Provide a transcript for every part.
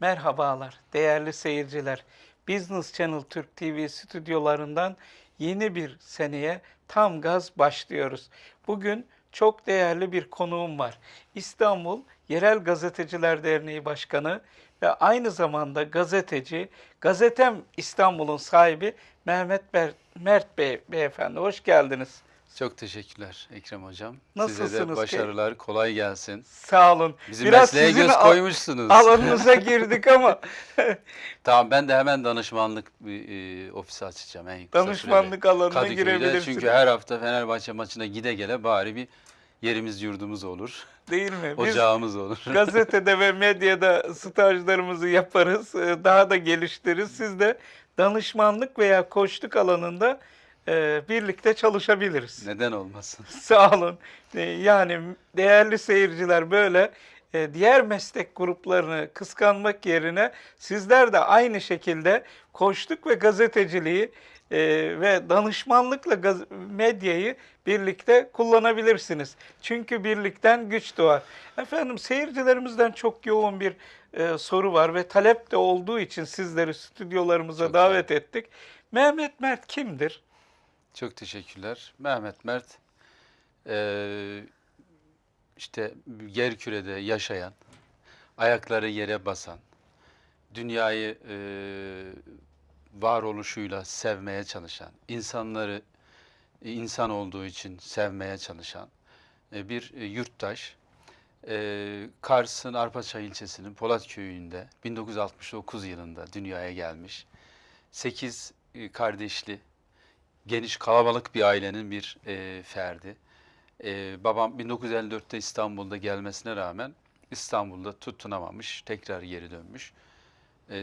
Merhabalar değerli seyirciler. Business Channel Türk TV stüdyolarından yeni bir seneye tam gaz başlıyoruz. Bugün çok değerli bir konuğum var. İstanbul Yerel Gazeteciler Derneği Başkanı ve aynı zamanda gazeteci, Gazetem İstanbul'un sahibi Mehmet Ber- Mert Bey, Beyefendi. Hoş geldiniz. Çok teşekkürler Ekrem Hocam. Size Nasılsınız de ki? başarılar, kolay gelsin. Sağ olun. Bizim mesleğe sizin göz al- koymuşsunuz. alanınıza girdik ama tamam ben de hemen danışmanlık bir e, ofisi açacağım en kısa danışmanlık sürede. alanına Kadıköy'de. girebilirsiniz. Çünkü her hafta Fenerbahçe maçına gide gele bari bir yerimiz yurdumuz olur. Değil mi? Biz Ocağımız olur. gazetede ve medyada stajlarımızı yaparız. e, Daha da geliştiririz. Siz de danışmanlık veya koçluk alanında e, birlikte çalışabiliriz. Neden olmasın? Sağ olun. E, Yani değerli seyirciler böyle diğer meslek gruplarını kıskanmak yerine sizler de aynı şekilde koçluk ve gazeteciliği ve danışmanlıkla medyayı birlikte kullanabilirsiniz. Çünkü birlikten güç doğar. Efendim seyircilerimizden çok yoğun bir e, soru var ve talep de olduğu için sizleri stüdyolarımıza Çok davet ettik. Mehmet Mert kimdir? Çok teşekkürler. Mehmet Mert eee, işte yer kürede yaşayan, ayakları yere basan, dünyayı eee varoluşuyla sevmeye çalışan, insanları e, insan olduğu için sevmeye çalışan e, bir e, yurttaş. E, Kars'ın Arpaçay ilçesinin Polat köyünde 1969 yılında dünyaya gelmiş. 8 kardeşli, geniş kalabalık bir ailenin bir e, ferdi. E, babam 1954'te İstanbul'da gelmesine rağmen İstanbul'da tutunamamış, tekrar geri dönmüş. E,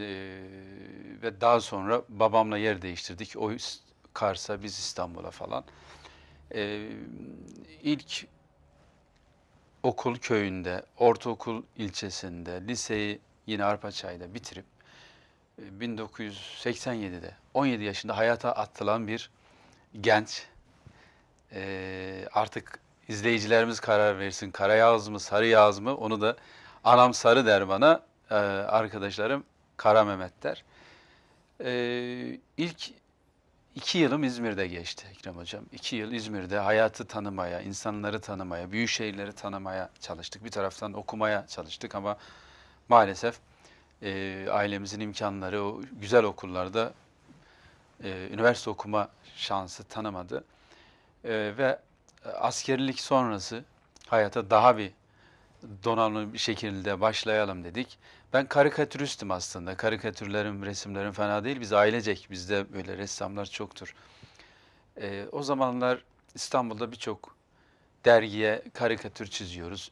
ve daha sonra babamla yer değiştirdik. O Kars'a, biz İstanbul'a falan. E, ilk okul köyünde, ortaokul ilçesinde, liseyi yine Arpaçay'da bitirip e, 1987'de 17 yaşında hayata atılan bir genç. E, artık izleyicilerimiz karar versin. Kara yağız mı, sarı yağız mı? Onu da anam sarı der bana. e, arkadaşlarım Kara Mehmet der. E, ilk iki yılım İzmir'de geçti Ekrem Hocam. İki yıl İzmir'de hayatı tanımaya, insanları tanımaya, büyük şehirleri tanımaya çalıştık. Bir taraftan okumaya çalıştık ama maalesef e, ailemizin imkanları o güzel okullarda e, üniversite okuma şansı tanımadı. E, ve askerlik sonrası hayata daha bir donanımlı bir şekilde başlayalım dedik. Ben karikatüristim aslında. Karikatürlerim, resimlerim fena değil. Biz ailecek, bizde böyle ressamlar çoktur. E, o zamanlar İstanbul'da birçok dergiye karikatür çiziyoruz.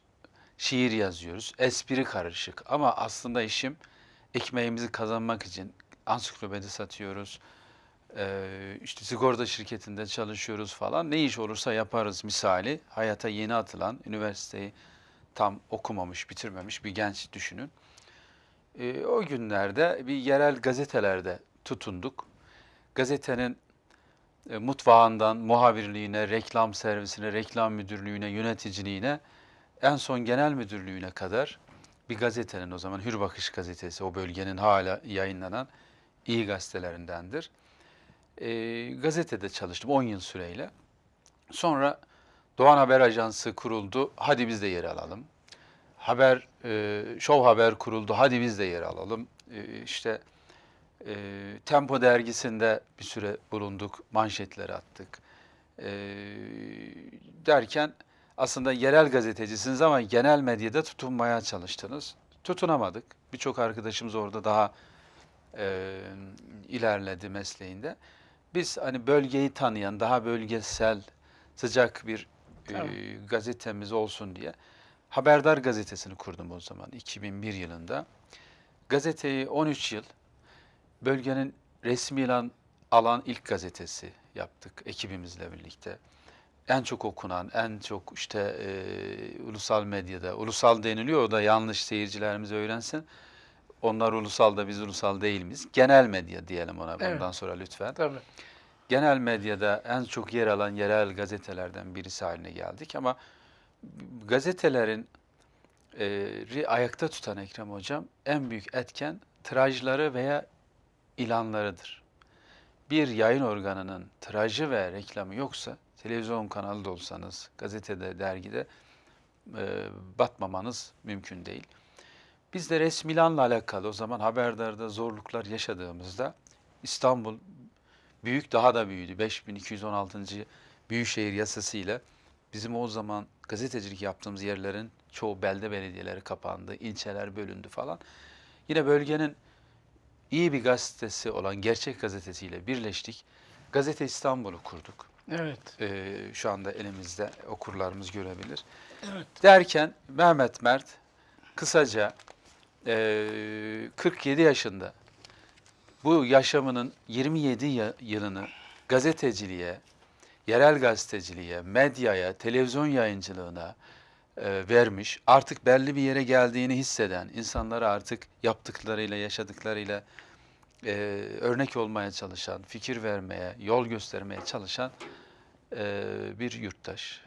Şiir yazıyoruz. Espri karışık. Ama aslında işim ekmeğimizi kazanmak için ansiklopedi satıyoruz. Ee, işte sigorta şirketinde çalışıyoruz falan. Ne iş olursa yaparız misali. Hayata yeni atılan, üniversiteyi tam okumamış, bitirmemiş bir genç düşünün. Ee, o günlerde bir yerel gazetelerde tutunduk. Gazetenin e, mutfağından muhabirliğine, reklam servisine, reklam müdürlüğüne, yöneticiliğine, en son genel müdürlüğüne kadar bir gazetenin o zaman Hür Bakış gazetesi o bölgenin hala yayınlanan iyi gazetelerindendir. E, gazetede çalıştım 10 yıl süreyle. Sonra Doğan Haber Ajansı kuruldu. Hadi biz de yer alalım. Haber, e, Show Haber kuruldu. Hadi biz de yer alalım. E, işte e, Tempo dergisinde bir süre bulunduk. Manşetleri attık. E, derken aslında yerel gazetecisiniz ama genel medyada tutunmaya çalıştınız. Tutunamadık. Birçok arkadaşımız orada daha e, ilerledi mesleğinde. Biz hani bölgeyi tanıyan, daha bölgesel, sıcak bir e, gazetemiz olsun diye Haberdar gazetesini kurdum o zaman 2001 yılında. Gazeteyi 13 yıl bölgenin resmi ilan alan ilk gazetesi yaptık ekibimizle birlikte. En çok okunan, en çok işte e, ulusal medyada, ulusal deniliyor o da yanlış seyircilerimiz öğrensin. Onlar ulusalda biz ulusal değil miyiz? Genel medya diyelim ona bundan Evet. sonra lütfen. Tabii. Genel medyada en çok yer alan yerel gazetelerden birisi haline geldik ama gazetelerin e, ayakta tutan Ekrem Hocam en büyük etken tirajları veya ilanlarıdır. Bir yayın organının tirajı ve reklamı yoksa televizyon kanalı da olsanız, gazetede, dergide e, batmamanız mümkün değil. Biz de resmi ilanla alakalı o zaman haberdarda zorluklar yaşadığımızda İstanbul büyük daha da büyüdü. 5216. Büyükşehir yasasıyla bizim o zaman gazetecilik yaptığımız yerlerin çoğu belde belediyeleri kapandı, ilçeler bölündü falan. Yine bölgenin iyi bir gazetesi olan Gerçek Gazetesi'yle birleştik. Gazete İstanbul'u kurduk. Evet. Ee, şu anda elimizde okurlarımız görebilir. Evet. Derken Mehmet Mert kısaca eee, 47 yaşında bu yaşamının 27 ya- yılını gazeteciliğe, yerel gazeteciliğe, medyaya, televizyon yayıncılığına eee, vermiş. Artık belli bir yere geldiğini hisseden, insanlara artık yaptıklarıyla, yaşadıklarıyla eee, örnek olmaya çalışan, fikir vermeye, yol göstermeye çalışan eee, bir yurttaş.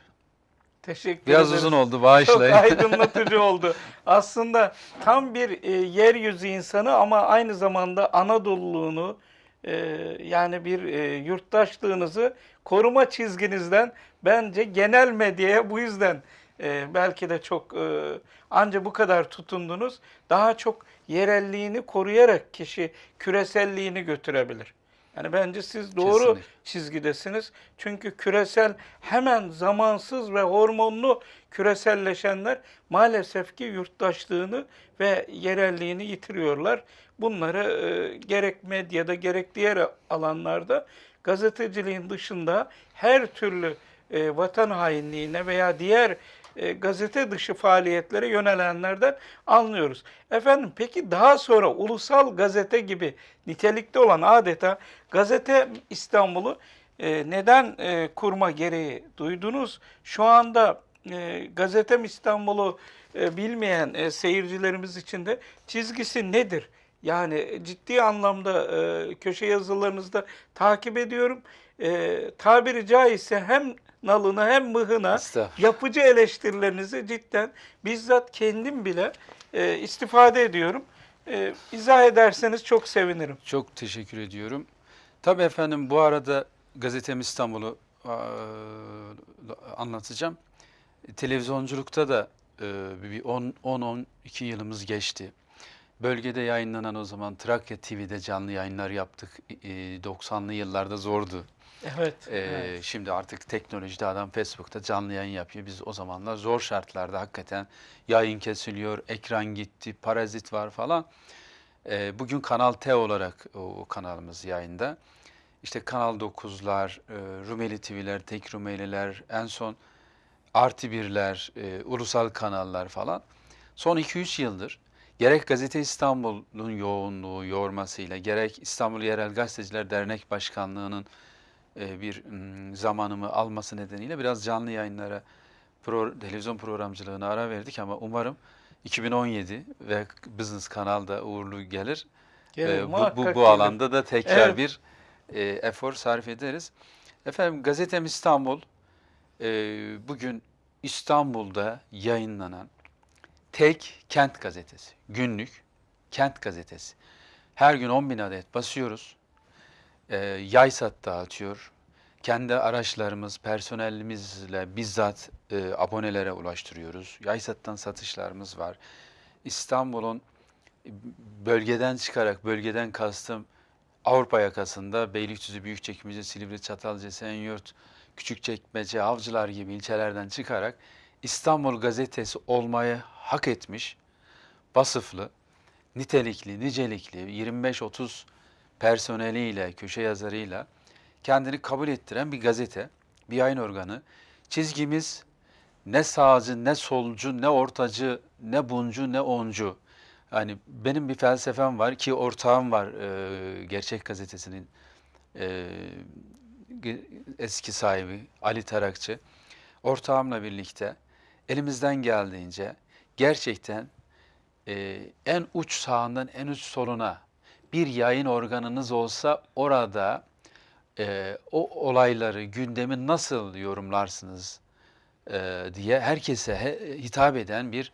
Teşekkür Biraz ederiz. uzun oldu Çok bağışlayın. aydınlatıcı oldu. Aslında tam bir e, yeryüzü insanı ama aynı zamanda Anadolu'luğunu e, yani bir e, yurttaşlığınızı koruma çizginizden bence genel medyaya bu yüzden e, belki de çok e, anca bu kadar tutundunuz. Daha çok yerelliğini koruyarak kişi küreselliğini götürebilir. Yani bence siz doğru Kesinlikle. çizgidesiniz. Çünkü küresel hemen zamansız ve hormonlu küreselleşenler maalesef ki yurttaşlığını ve yerelliğini yitiriyorlar. Bunları e, gerek medyada gerek diğer alanlarda gazeteciliğin dışında her türlü e, vatan hainliğine veya diğer e, gazete dışı faaliyetlere yönelenlerden anlıyoruz. Efendim peki daha sonra ulusal gazete gibi nitelikte olan adeta Gazete İstanbul'u e, neden e, kurma gereği duydunuz? Şu anda Gazetem İstanbul'u bilmeyen seyircilerimiz için de çizgisi nedir? Yani ciddi anlamda köşe yazılarınızda takip ediyorum. Tabiri caizse hem nalına hem mıhına yapıcı eleştirilerinizi cidden bizzat kendim bile e, istifade ediyorum. E, izah ederseniz çok sevinirim. Çok teşekkür ediyorum. Tabii efendim bu arada Gazetem İstanbul'u eee, anlatacağım. Televizyonculukta da eee, bir 10-12 yılımız geçti. Bölgede yayınlanan o zaman Trakya TV'de canlı yayınlar yaptık. Eee, 90'lı yıllarda zordu. Evet. Ee, evet. Şimdi artık teknolojide adam Facebook'ta canlı yayın yapıyor. Biz o zamanlar zor şartlarda hakikaten yayın kesiliyor, ekran gitti, parazit var falan. Ee, bugün Kanal T olarak o, o kanalımız yayında. İşte Kanal 9'lar, e, Rumeli TV'ler, Tek Rumeliler, en son Artı Birler, e, ulusal kanallar falan. Son 2-3 yıldır gerek Gazete İstanbul'un yoğunluğu, yormasıyla, gerek İstanbul Yerel Gazeteciler Dernek Başkanlığı'nın bir mm, zamanımı alması nedeniyle biraz canlı yayınlara, pro- televizyon programcılığına ara verdik ama umarım 2017 ve Business Kanal'da uğurlu gelir. Gelir, Ee, bu, bu, bu gelir. alanda da tekrar Evet. bir e, efor sarf ederiz. Efendim Gazetem İstanbul e, bugün İstanbul'da yayınlanan tek kent gazetesi. Günlük kent gazetesi. Her gün 10 bin adet basıyoruz. E, Yaysat dağıtıyor. Kendi araçlarımız, personelimizle bizzat e, abonelere ulaştırıyoruz. Yaysat'tan satışlarımız var. İstanbul'un bölgeden çıkarak, bölgeden kastım Avrupa yakasında Beylikdüzü, Büyükçekmece, Silivri, Çatalca, Esenyurt, Küçükçekmece, Avcılar gibi ilçelerden çıkarak İstanbul gazetesi olmayı hak etmiş, vasıflı, nitelikli, nicelikli 25-30 personeliyle, köşe yazarıyla kendini kabul ettiren bir gazete, bir yayın organı. Çizgimiz ne sağcı, ne solcu, ne ortacı, ne buncu, ne oncu. Yani benim bir felsefem var ki ortağım var e, Gerçek Gazetesi'nin e, eski sahibi Ali Tarakçı. Ortağımla birlikte elimizden geldiğince gerçekten e, en uç sağından en uç soluna bir yayın organınız olsa orada e, o olayları, gündemi nasıl yorumlarsınız e, diye herkese he- hitap eden bir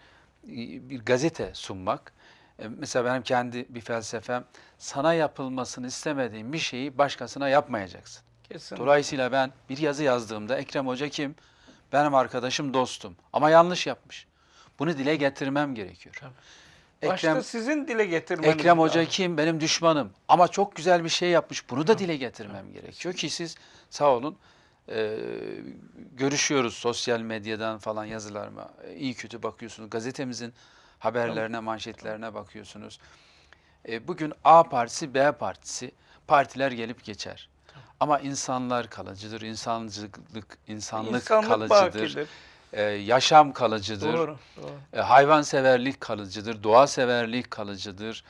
bir gazete sunmak. E, mesela benim kendi bir felsefem sana yapılmasını istemediğin bir şeyi başkasına yapmayacaksın. Kesin. Dolayısıyla ben bir yazı yazdığımda Ekrem Hoca kim? Benim arkadaşım, dostum ama yanlış yapmış. Bunu dile getirmem gerekiyor. Başta Ekrem, sizin dile getirmeniz Ekrem Hoca lazım. kim? Benim düşmanım. Ama çok güzel bir şey yapmış. Bunu da dile getirmem gerekiyor ki siz sağ olun e, görüşüyoruz sosyal medyadan falan yazılarıma. E, iyi kötü bakıyorsunuz. Gazetemizin haberlerine, manşetlerine bakıyorsunuz. E, bugün A partisi, B partisi partiler gelip geçer. Ama insanlar kalıcıdır, insancılık, insanlık, İnsanlık kalıcıdır, bakidir. E, yaşam kalıcıdır. Doğru. doğru. E, hayvanseverlik kalıcıdır, doğa severlik kalıcıdır.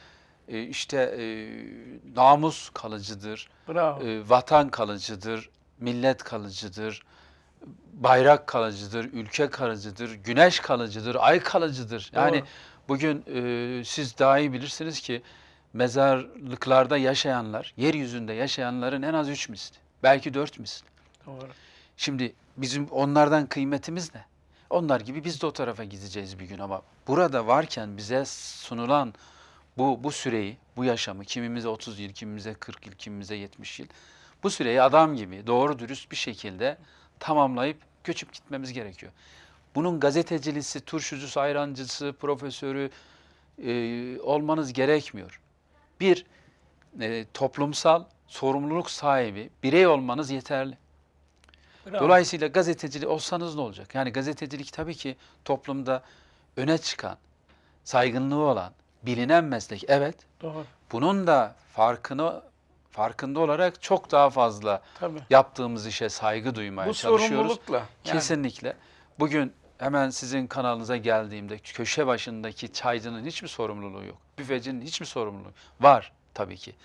E, işte e, namus kalıcıdır, Bravo. e, vatan kalıcıdır, millet kalıcıdır, bayrak kalıcıdır, ülke kalıcıdır, güneş kalıcıdır, ay kalıcıdır. Yani Doğru. bugün e, siz daha iyi bilirsiniz ki mezarlıklarda yaşayanlar, yeryüzünde yaşayanların en az üç misli, belki dört misli. Doğru. Şimdi bizim onlardan kıymetimiz ne? Onlar gibi biz de o tarafa gideceğiz bir gün ama burada varken bize sunulan bu bu süreyi, bu yaşamı kimimize 30 yıl, kimimize 40 yıl, kimimize 70 yıl bu süreyi adam gibi doğru dürüst bir şekilde tamamlayıp göçüp gitmemiz gerekiyor. Bunun gazetecilisi, turşucusu, ayrancısı, profesörü e, olmanız gerekmiyor. Bir, e, toplumsal sorumluluk sahibi birey olmanız yeterli. Bravo. Dolayısıyla gazetecilik olsanız ne olacak? Yani gazetecilik tabii ki toplumda öne çıkan, saygınlığı olan, bilinen meslek. Evet, Doğru. bunun da farkını farkında olarak çok daha fazla Tabii. yaptığımız işe saygı duymaya Bu çalışıyoruz. sorumlulukla. yani. Kesinlikle. Bugün hemen sizin kanalınıza geldiğimde köşe başındaki çaycının hiçbir sorumluluğu yok. Büfecinin hiçbir sorumluluğu var tabii ki.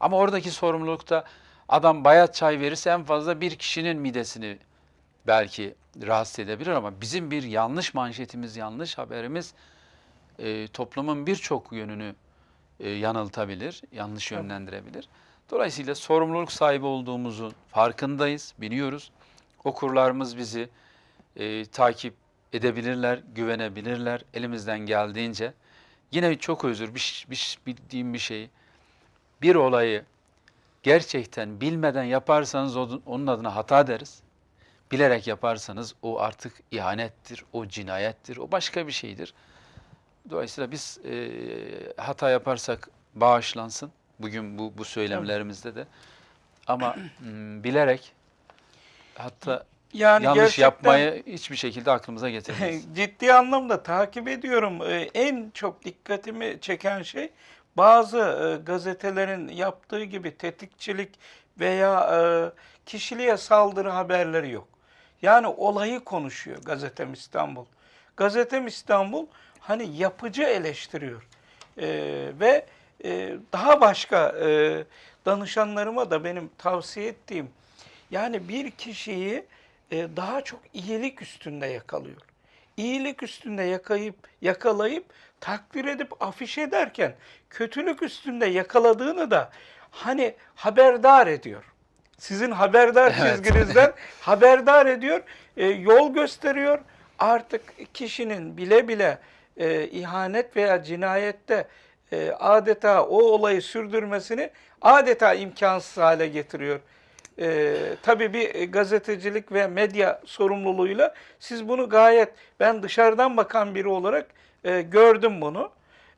Ama oradaki sorumlulukta adam bayat çay verirse en fazla bir kişinin midesini belki rahatsız edebilir ama bizim bir yanlış manşetimiz, yanlış haberimiz e, toplumun birçok yönünü e, yanıltabilir, yanlış yönlendirebilir. Dolayısıyla sorumluluk sahibi olduğumuzun farkındayız, biliyoruz. Okurlarımız bizi e, takip edebilirler, güvenebilirler elimizden geldiğince. Yine çok özür, bir, bir, bildiğim bir şey. Bir olayı gerçekten bilmeden yaparsanız onun adına hata deriz. Bilerek yaparsanız o artık ihanettir, o cinayettir, o başka bir şeydir. Dolayısıyla biz e, hata yaparsak bağışlansın. Bugün bu, bu söylemlerimizde de. Ama mm, bilerek hatta Yani yanlış yapmayı hiçbir şekilde aklımıza getirmeyiz. ciddi anlamda takip ediyorum. Ee, En çok dikkatimi çeken şey bazı e, gazetelerin yaptığı gibi tetikçilik veya e, kişiliğe saldırı haberleri yok. Yani olayı konuşuyor Gazetem İstanbul. Gazetem İstanbul hani yapıcı eleştiriyor. Ee, ve e, daha başka e, danışanlarıma da benim tavsiye ettiğim yani bir kişiyi e, daha çok iyilik üstünde yakalıyor. İyilik üstünde yakayıp yakalayıp takdir edip afiş ederken kötülük üstünde yakaladığını da hani haberdar ediyor. Sizin haberdar Evet. çizginizden haberdar ediyor, e, yol gösteriyor. Artık kişinin bile bile e, ihanet veya cinayette e, adeta o olayı sürdürmesini adeta imkansız hale getiriyor. E, tabii bir gazetecilik ve medya sorumluluğuyla siz bunu gayet ben dışarıdan bakan biri olarak e, gördüm bunu.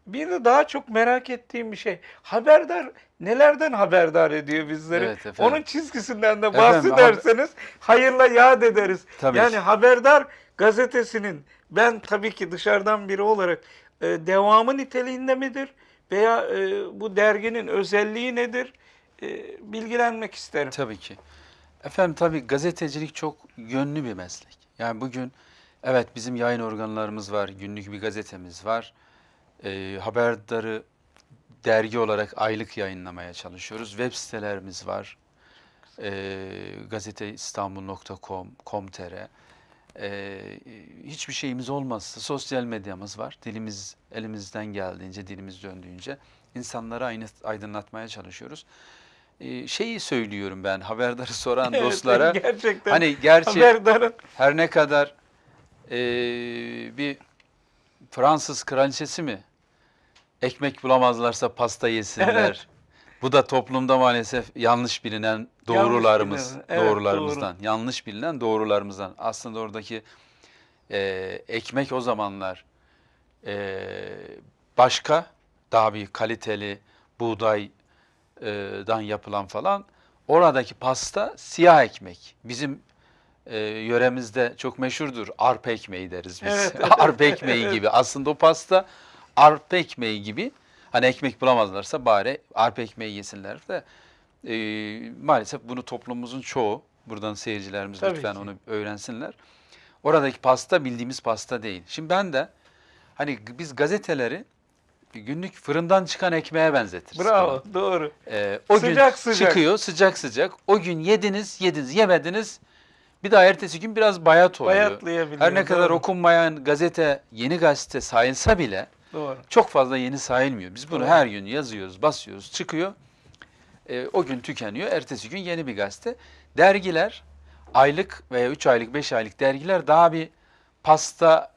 Bir de daha çok merak ettiğim bir şey. Haberdar nelerden haberdar ediyor bizleri? Evet efendim. Onun çizgisinden de Efendim, bahsederseniz hayırla yad ederiz. Tabii yani ki. Haberdar gazetesinin ben tabii ki dışarıdan biri olarak e, devamı niteliğinde midir? Veya e, bu derginin özelliği nedir? E, bilgilenmek isterim. Tabii ki. Efendim tabii gazetecilik çok yönlü bir meslek. Yani bugün evet bizim yayın organlarımız var, günlük bir gazetemiz var. Ee, haberdarı dergi olarak aylık yayınlamaya çalışıyoruz. Web sitelerimiz var. Ee, gazeteistanbul.com, com.tr. e, hiçbir şeyimiz olmazsa sosyal medyamız var. Dilimiz elimizden geldiğince, dilimiz döndüğünce insanları aynı aydınlatmaya çalışıyoruz. E, şeyi söylüyorum ben haberdarı soran Evet, dostlara. gerçekten Hani gerçi haberdarın her ne kadar e, bir Fransız kraliçesi mi ekmek bulamazlarsa pasta yesinler. Evet. Bu da toplumda maalesef yanlış bilinen doğrularımız, bilinen, evet, doğrularımızdan, yanlış bilinen doğrularımızdan. Aslında oradaki e, ekmek o zamanlar e, başka, daha bir kaliteli buğdaydan yapılan falan. Oradaki pasta siyah ekmek. Bizim e, yöremizde çok meşhurdur. Arpa ekmeği deriz biz. Evet, arpa ekmeği gibi. Aslında o pasta arpa ekmeği gibi. Hani ekmek bulamazlarsa bari arpa ekmeği yesinler de. e, maalesef bunu toplumumuzun çoğu, buradan seyircilerimiz Tabii lütfen ki. onu öğrensinler. Oradaki pasta bildiğimiz pasta değil. Şimdi ben de hani biz gazeteleri günlük fırından çıkan ekmeğe benzetiriz. bravo doğru. Ee, o Sıcak gün sıcak. çıkıyor sıcak sıcak. O gün yediniz, yediniz, yemediniz. Bir daha ertesi gün biraz bayat oluyor. Bayatlayabiliyor. Her ne kadar doğru, okunmayan gazete, yeni gazete sayılsa bile Doğru. çok fazla yeni sayılmıyor. Biz bunu Doğru. her gün yazıyoruz, basıyoruz, çıkıyor. Ee, o gün tükeniyor. Ertesi gün yeni bir gazete. Dergiler, aylık veya 3 aylık, 5 aylık dergiler daha bir pasta,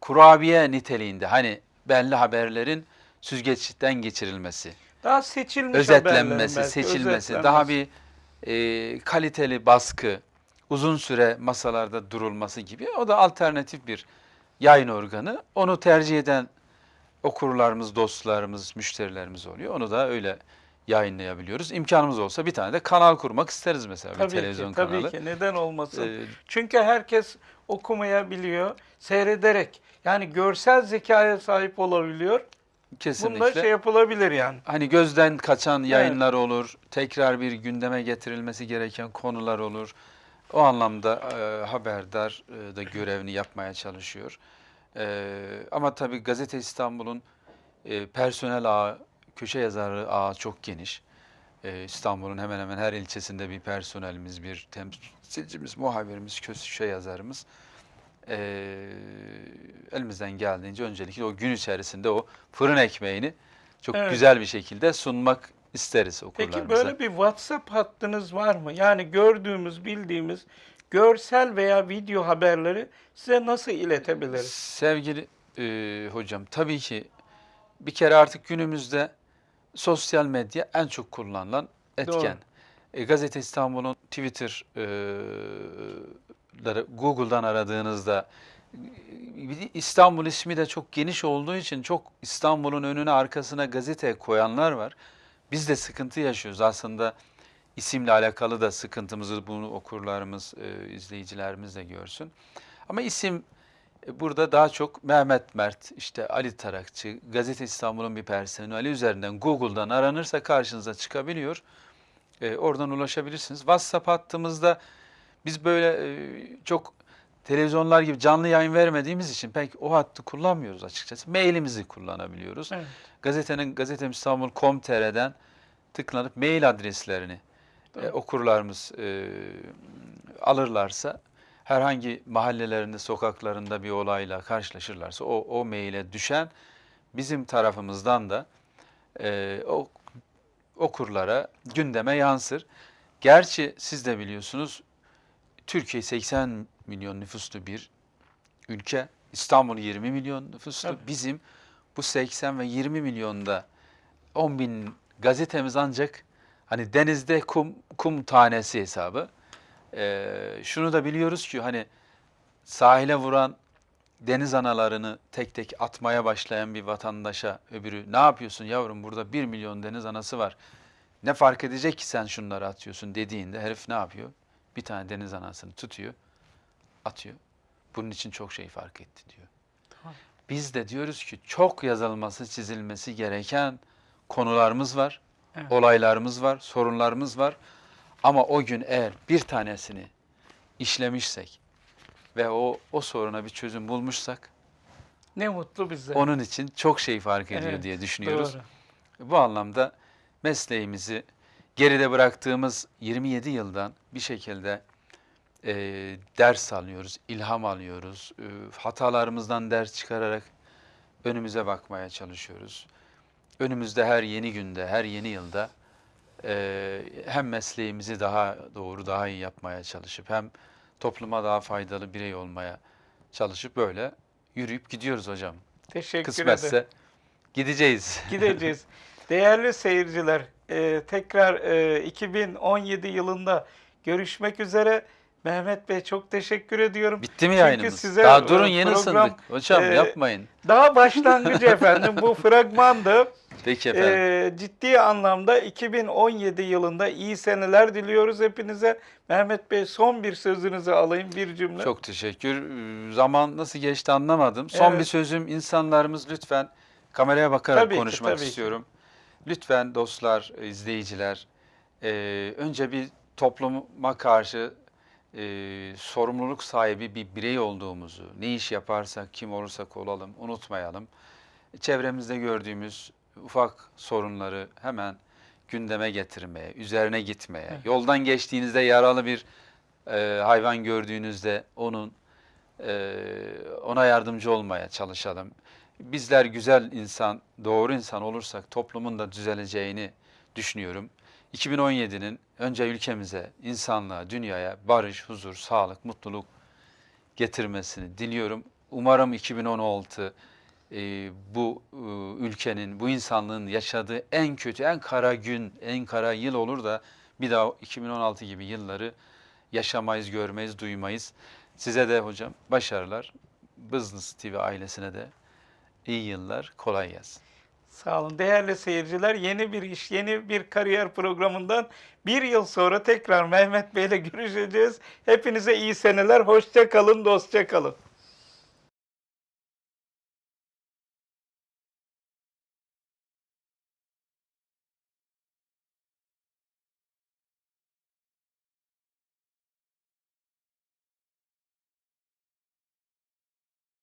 kurabiye niteliğinde. Hani belli haberlerin süzgeçten geçirilmesi Daha seçilmiş özetlenmesi, belki, seçilmesi, özetlenmesi. daha bir e, kaliteli baskı, uzun süre masalarda durulması gibi. O da alternatif bir yayın organı. Onu tercih eden okurlarımız, dostlarımız, müşterilerimiz oluyor. Onu da öyle yayınlayabiliyoruz. İmkanımız olsa bir tane de kanal kurmak isteriz mesela Tabii bir televizyon ki, tabii kanalı. ki neden olmasın? Ee, Çünkü herkes okumayabiliyor, seyrederek. Yani görsel zekaya sahip olabiliyor. kesinlikle. Bunda şey yapılabilir yani. Hani gözden kaçan yayınlar olur, tekrar bir gündeme getirilmesi gereken konular olur. O anlamda e, haberdar e, da görevini yapmaya çalışıyor. E, ama tabii Gazete İstanbul'un e, personel ağı, köşe yazarı ağı çok geniş. E, İstanbul'un hemen hemen her ilçesinde bir personelimiz, bir temsilcimiz, muhabirimiz, köşe yazarımız. E, elimizden geldiğince öncelikle o gün içerisinde o fırın ekmeğini çok Evet. güzel bir şekilde sunmak isteriz okurlarımıza. Peki böyle bir WhatsApp hattınız var mı? Yani gördüğümüz, bildiğimiz görsel veya video haberleri size nasıl iletebiliriz? Sevgili e, hocam, tabii ki bir kere artık günümüzde sosyal medya en çok kullanılan etken. E, Gazete İstanbul'un Twitter e, Google'dan aradığınızda e, İstanbul ismi de çok geniş olduğu için çok İstanbul'un önüne arkasına gazete koyanlar var. Biz de sıkıntı yaşıyoruz aslında isimle alakalı da sıkıntımızı bunu okurlarımız, e, izleyicilerimiz de görsün. Ama isim e, burada daha çok Mehmet Mert, işte Ali Tarakçı, Gazete İstanbul'un bir personeli üzerinden Google'dan aranırsa karşınıza çıkabiliyor. E, oradan ulaşabilirsiniz. WhatsApp hattımızda biz böyle e, çok televizyonlar gibi canlı yayın vermediğimiz için pek o hattı kullanmıyoruz açıkçası. Mailimizi kullanabiliyoruz. Evet. Gazetenin Gazetem İstanbul.com.tr'den tıklanıp mail adreslerini e, okurlarımız e, alırlarsa herhangi mahallelerinde, sokaklarında bir olayla karşılaşırlarsa o, o maile düşen bizim tarafımızdan da e, o okurlara, gündeme yansır. Gerçi siz de biliyorsunuz Türkiye 80 milyon nüfuslu bir ülke. İstanbul 20 milyon nüfuslu. Tabii. Bizim bu 80 ve 20 milyonda 10 bin gazetemiz ancak hani denizde kum, kum tanesi hesabı. Ee, şunu da biliyoruz ki hani sahile vuran deniz analarını tek tek atmaya başlayan bir vatandaşa öbürü ne yapıyorsun yavrum burada 1 milyon deniz anası var. Ne fark edecek ki sen şunları atıyorsun dediğinde herif ne yapıyor? Bir tane deniz anasını tutuyor, atıyor. Bunun için çok şey fark etti diyor. Tamam. Biz de diyoruz ki çok yazılması, çizilmesi gereken konularımız var, Evet. olaylarımız var, sorunlarımız var. Ama o gün eğer bir tanesini işlemişsek ve o o soruna bir çözüm bulmuşsak Ne mutlu bize. onun için çok şey fark ediyor Evet, diye düşünüyoruz. Doğru. Bu anlamda mesleğimizi geride bıraktığımız 27 yıldan bir şekilde e, ders alıyoruz, ilham alıyoruz. E, hatalarımızdan ders çıkararak önümüze bakmaya çalışıyoruz. Önümüzde her yeni günde, her yeni yılda e, hem mesleğimizi daha doğru, daha iyi yapmaya çalışıp hem topluma daha faydalı birey olmaya çalışıp böyle yürüyüp gidiyoruz hocam. Teşekkür ederim. Kısmetse gideceğiz. Gideceğiz. Değerli seyirciler, e, tekrar e, 2017 yılında görüşmek üzere. Mehmet Bey çok teşekkür ediyorum. Bitti mi Çünkü yayınımız? size, Daha durun e, yeni program, ısındık. Hocam e, yapmayın. Daha başlangıcı efendim bu fragmandı. Peki efendim. E, ciddi anlamda 2017 yılında iyi seneler diliyoruz hepinize. Mehmet Bey son bir sözünüzü alayım bir cümle. Çok teşekkür. Zaman nasıl geçti anlamadım. Son Evet. bir sözüm insanlarımız lütfen kameraya bakarak Tabii ki, konuşmak tabii ki. istiyorum. Lütfen dostlar, izleyiciler, e, önce bir topluma karşı e, sorumluluk sahibi bir birey olduğumuzu, ne iş yaparsak, kim olursak olalım unutmayalım. Çevremizde gördüğümüz ufak sorunları hemen gündeme getirmeye, üzerine gitmeye, yoldan geçtiğinizde yaralı bir e, hayvan gördüğünüzde onun e, ona yardımcı olmaya çalışalım. Bizler güzel insan, doğru insan olursak toplumun da düzeleceğini düşünüyorum. 2017'nin önce ülkemize, insanlığa, dünyaya barış, huzur, sağlık, mutluluk getirmesini diliyorum. Umarım 2016 e, bu e, ülkenin, bu insanlığın yaşadığı en kötü, en kara gün, en kara yıl olur da bir daha 2016 gibi yılları yaşamayız, görmeyiz, duymayız. Size de hocam başarılar. Business TV ailesine de iyi yıllar, kolay gelsin. Sağ olun. Değerli seyirciler yeni bir iş, yeni bir kariyer programından bir yıl sonra tekrar Mehmet Bey ile görüşeceğiz. Hepinize iyi seneler. Hoşça kalın, dostça kalın.